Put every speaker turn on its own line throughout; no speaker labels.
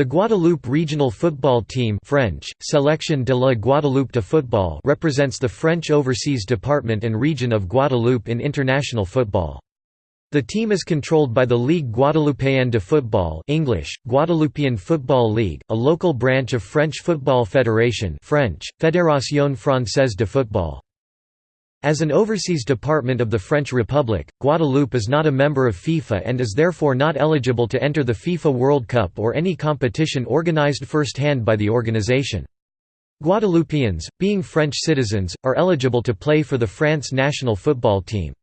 The Guadeloupe regional football team French, Sélection de la Guadeloupe de football represents the French overseas department and region of Guadeloupe in international football. The team is controlled by the Ligue Guadeloupéenne de Football English, Guadeloupean Football League, a local branch of French Football Federation French, Fédération Française de Football. As an overseas department of the French Republic, Guadeloupe is not a member of FIFA and is therefore not eligible to enter the FIFA World Cup or any competition organized first-hand by the organization. Guadeloupeans, being French citizens, are eligible to play for the France national football team.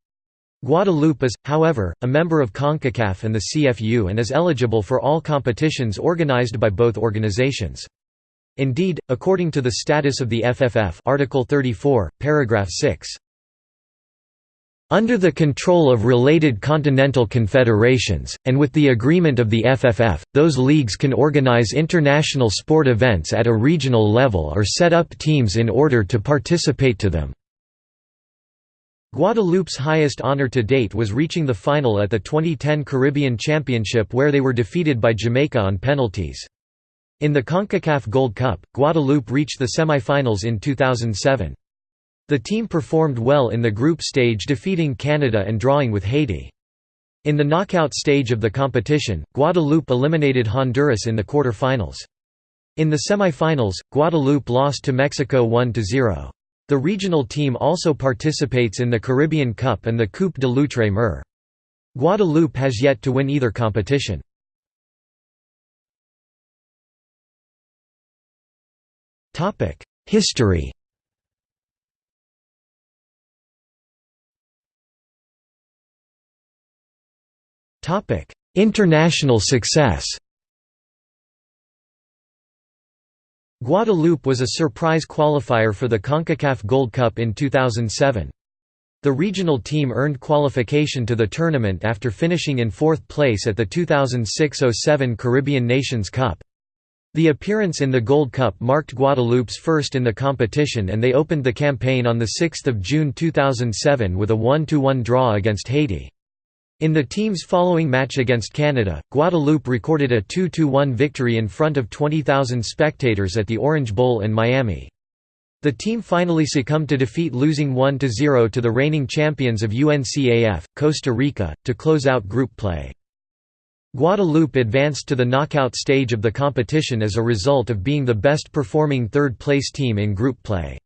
Guadeloupe is, however, a member of CONCACAF and the CFU and is eligible for all competitions organized by both organizations. Indeed, according to the status of the FFF Article 34, paragraph 6, under the control of related continental confederations, and with the agreement of the FFF, those leagues can organize international sport events at a regional level or set up teams in order to participate to them. Guadeloupe's highest honor to date was reaching the final at the 2010 Caribbean Championship where they were defeated by Jamaica on penalties. In the CONCACAF Gold Cup, Guadeloupe reached the semi-finals in 2007. The team performed well in the group stage defeating Canada and drawing with Haiti. In the knockout stage of the competition, Guadeloupe eliminated Honduras in the quarter-finals. In the semi-finals, Guadeloupe lost to Mexico 1–0. The regional team also participates in the Caribbean Cup and the Coupe de l'Outre-mer. Guadeloupe has yet to win either competition. History International success Guadeloupe was a surprise qualifier for the CONCACAF Gold Cup in 2007. The regional team earned qualification to the tournament after finishing in fourth place at the 2006–07 Caribbean Nations Cup. The appearance in the Gold Cup marked Guadeloupe's first in the competition and they opened the campaign on 6 June 2007 with a 1–1 draw against Haiti. In the team's following match against Canada, Guadeloupe recorded a 2–1 victory in front of 20,000 spectators at the Orange Bowl in Miami. The team finally succumbed to defeat losing 1–0 to the reigning champions of UNCAF, Costa Rica, to close out group play. Guadeloupe advanced to the knockout stage of the competition as a result of being the best performing third-place team in group play.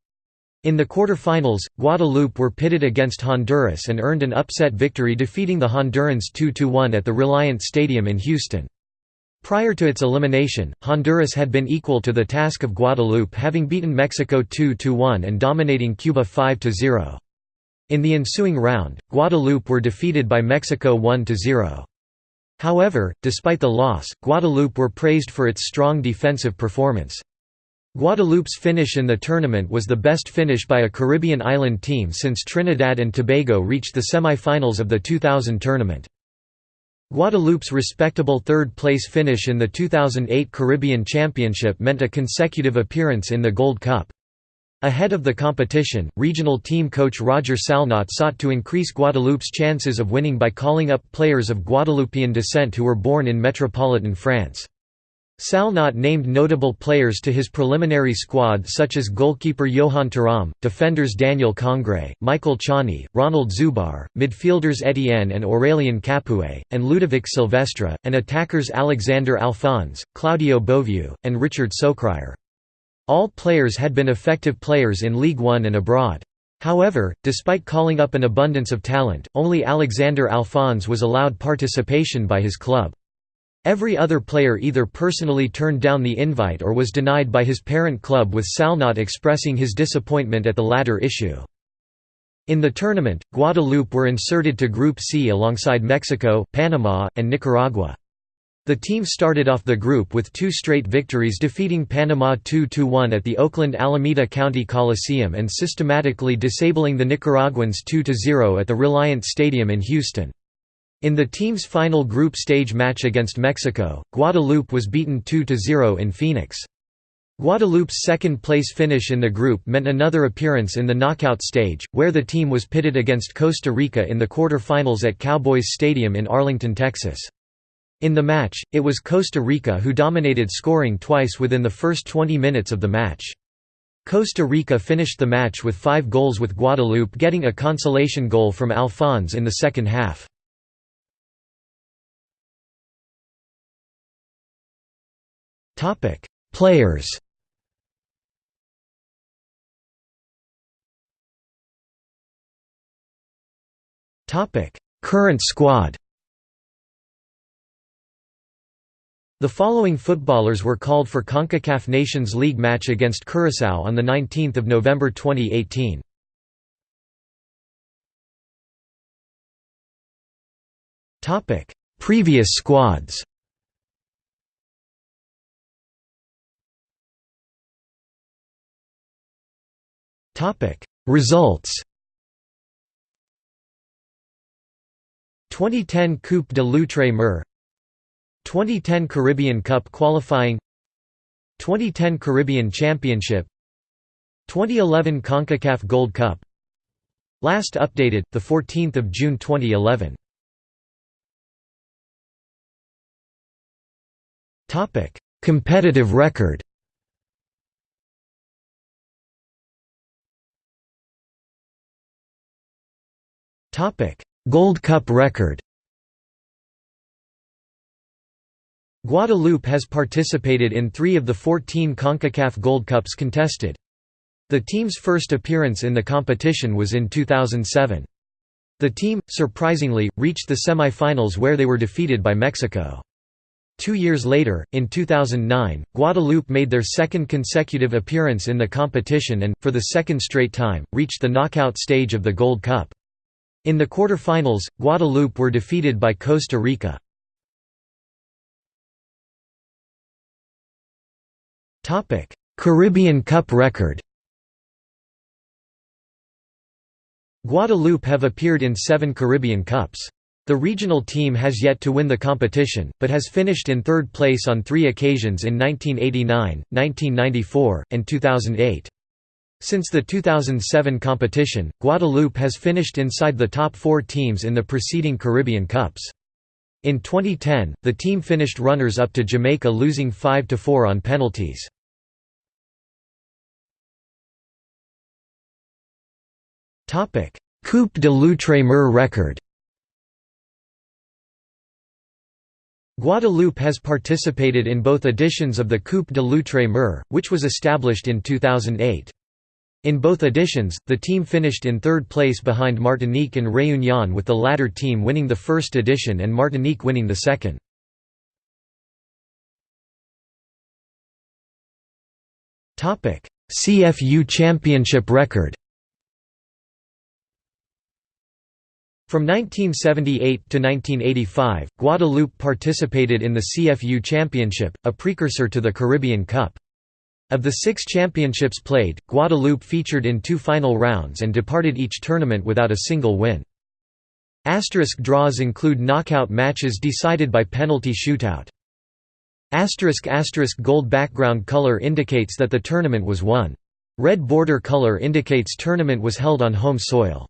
In the quarter-finals, Guadeloupe were pitted against Honduras and earned an upset victory defeating the Hondurans 2–1 at the Reliant Stadium in Houston. Prior to its elimination, Honduras had been equal to the task of Guadeloupe having beaten Mexico 2–1 and dominating Cuba 5–0. In the ensuing round, Guadeloupe were defeated by Mexico 1–0. However, despite the loss, Guadeloupe were praised for its strong defensive performance. Guadeloupe's finish in the tournament was the best finish by a Caribbean island team since Trinidad and Tobago reached the semi-finals of the 2000 tournament. Guadeloupe's respectable third-place finish in the 2008 Caribbean Championship meant a consecutive appearance in the Gold Cup. Ahead of the competition, regional team coach Roger Salnot sought to increase Guadeloupe's chances of winning by calling up players of Guadeloupean descent who were born in metropolitan France. Salnot named notable players to his preliminary squad such as goalkeeper Johan Thuram, defenders Daniel Congre, Michael Ciani, Ronald Zubar, midfielders Etienne and Aurélien Capoue, and Ludovic Sylvestre, and attackers Alexander Alphonse, Claudio Beauvue, and Richard Socrier. All players had been effective players in League One and abroad. However, despite calling up an abundance of talent, only Alexander Alphonse was allowed participation by his club. Every other player either personally turned down the invite or was denied by his parent club with Salnot expressing his disappointment at the latter issue. In the tournament, Guadeloupe were inserted to Group C alongside Mexico, Panama, and Nicaragua. The team started off the group with two straight victories defeating Panama 2–1 at the Oakland Alameda County Coliseum and systematically disabling the Nicaraguans 2–0 at the Reliant Stadium in Houston. In the team's final group stage match against Mexico, Guadeloupe was beaten 2–0 in Phoenix. Guadeloupe's second-place finish in the group meant another appearance in the knockout stage, where the team was pitted against Costa Rica in the quarter-finals at Cowboys Stadium in Arlington, Texas. In the match, it was Costa Rica who dominated scoring twice within the first 20 minutes of the match. Costa Rica finished the match with five goals with Guadeloupe getting a consolation goal from Alphonse in the second half. Players Topic: Current squad The following footballers were called for CONCACAF Nations League match against Curaçao on 19 November 2018. Previous squads Results. 2010 Coupe de l'Outre-mer 2010 Caribbean Cup qualifying. 2010 Caribbean Championship. 2011 CONCACAF Gold Cup. Last updated, 14 June 2011 Competitive record Gold Cup record Guadeloupe has participated in three of the 14 CONCACAF Gold Cups contested. The team's first appearance in the competition was in 2007. The team, surprisingly, reached the semi-finals where they were defeated by Mexico. Two years later, in 2009, Guadeloupe made their second consecutive appearance in the competition and, for the second straight time, reached the knockout stage of the Gold Cup. In the quarterfinals, Guadeloupe were defeated by Costa Rica. Caribbean Cup record Guadeloupe have appeared in seven Caribbean Cups. The regional team has yet to win the competition, but has finished in third place on three occasions in 1989, 1994, and 2008. Since the 2007 competition, Guadeloupe has finished inside the top four teams in the preceding Caribbean Cups. In 2010, the team finished runners-up to Jamaica losing 5–4 on penalties. Coupe de l'Outre-mer record Guadeloupe has participated in both editions of the Coupe de l'Outre-mer, which was established in 2008. In both editions, the team finished in third place behind Martinique and Réunion with the latter team winning the first edition and Martinique winning the second. CFU Championship record From 1978 to 1985, Guadeloupe participated in the CFU Championship, a precursor to the Caribbean Cup. Of the six championships played, Guadeloupe featured in two final rounds and departed each tournament without a single win. Asterisk draws include knockout matches decided by penalty shootout. Asterisk asterisk gold background color indicates that the tournament was won. Red border color indicates tournament was held on home soil.